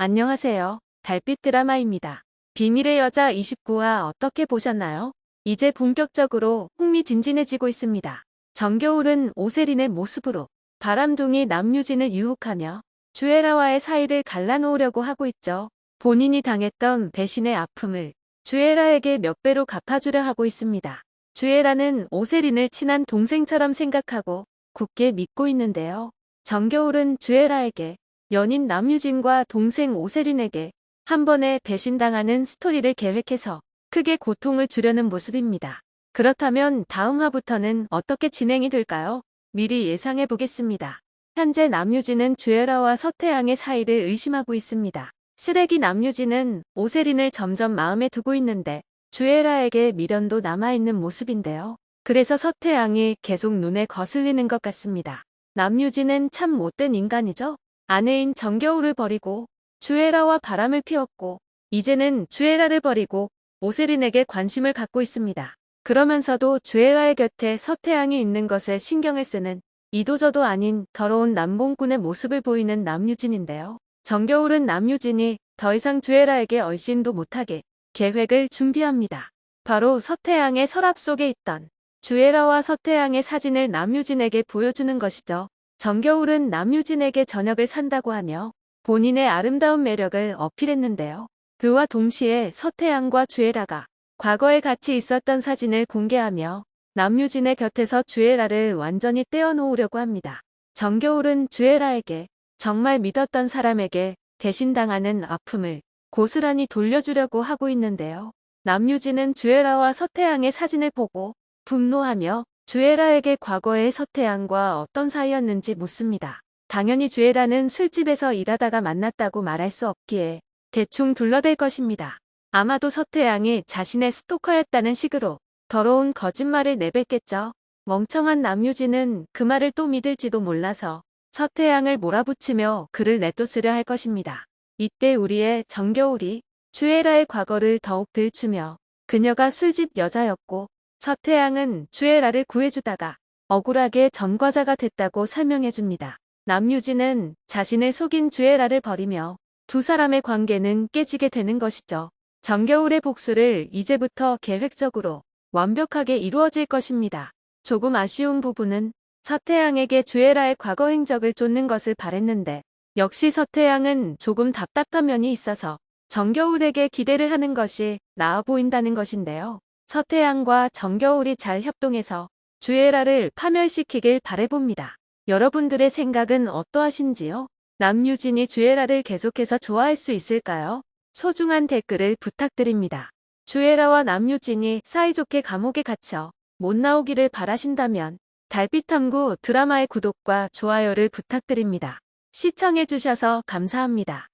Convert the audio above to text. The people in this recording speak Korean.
안녕하세요. 달빛 드라마입니다. 비밀의 여자 29화 어떻게 보셨나요? 이제 본격적으로 흥미진진해지고 있습니다. 정겨울은 오세린의 모습으로 바람둥이 남유진을 유혹하며 주애라와의 사이를 갈라놓으려고 하고 있죠. 본인이 당했던 배신의 아픔을 주애라에게 몇 배로 갚아주려 하고 있습니다. 주애라는 오세린을 친한 동생처럼 생각하고 굳게 믿고 있는데요. 정겨울은 주애라에게 연인 남유진과 동생 오세린에게 한 번에 배신당하는 스토리를 계획해서 크게 고통을 주려는 모습입니다. 그렇다면 다음 화부터는 어떻게 진행이 될까요? 미리 예상해 보겠습니다. 현재 남유진은 주애라와 서태양의 사이를 의심하고 있습니다. 쓰레기 남유진은 오세린을 점점 마음에 두고 있는데 주애라에게 미련도 남아있는 모습인데요. 그래서 서태양이 계속 눈에 거슬리는 것 같습니다. 남유진은 참 못된 인간이죠? 아내인 정겨울을 버리고 주애라와 바람을 피웠고 이제는 주애라를 버리고 오세린에게 관심을 갖고 있습니다. 그러면서도 주애라의 곁에 서태양이 있는 것에 신경을 쓰는 이도저도 아닌 더러운 남봉꾼의 모습을 보이는 남유진인데요. 정겨울은 남유진이 더 이상 주애라에게 얼씬도 못하게 계획을 준비합니다. 바로 서태양의 서랍 속에 있던 주애라와 서태양의 사진을 남유진에게 보여주는 것이죠. 정겨울은 남유진에게 저녁을 산다고 하며 본인의 아름다운 매력을 어필했는데요. 그와 동시에 서태양과 주애라가 과거에 같이 있었던 사진을 공개하며 남유진의 곁에서 주애라를 완전히 떼어놓으려고 합니다. 정겨울은 주애라에게 정말 믿었던 사람에게 대신당하는 아픔을 고스란히 돌려주려고 하고 있는데요. 남유진은 주애라와 서태양의 사진을 보고 분노하며 주애라에게 과거의 서태양과 어떤 사이였는지 묻습니다. 당연히 주애라는 술집에서 일하다가 만났다고 말할 수 없기에 대충 둘러댈 것입니다. 아마도 서태양이 자신의 스토커였다는 식으로 더러운 거짓말을 내뱉겠죠. 멍청한 남유진은 그 말을 또 믿을지도 몰라서 서태양을 몰아붙이며 그를 내쫓으려 할 것입니다. 이때 우리의 정겨울이 주애라의 과거를 더욱 들추며 그녀가 술집 여자였고 서태양은 주애라를 구해주다가 억울하게 전과자가 됐다고 설명해줍니다. 남유진은 자신을 속인 주애라를 버리며 두 사람의 관계는 깨지게 되는 것이죠. 정겨울의 복수를 이제부터 계획적으로 완벽하게 이루어질 것입니다. 조금 아쉬운 부분은 서태양에게 주애라의 과거 행적을 쫓는 것을 바랬는데 역시 서태양은 조금 답답한 면이 있어서 정겨울에게 기대를 하는 것이 나아 보인다는 것인데요. 서태양과 정겨울이 잘 협동해서 주애라를 파멸시키길 바래봅니다. 여러분들의 생각은 어떠하신지요? 남유진이 주애라를 계속해서 좋아할 수 있을까요? 소중한 댓글을 부탁드립니다. 주애라와 남유진이 사이좋게 감옥에 갇혀 못 나오기를 바라신다면 달빛탐구 드라마의 구독과 좋아요를 부탁드립니다. 시청해주셔서 감사합니다.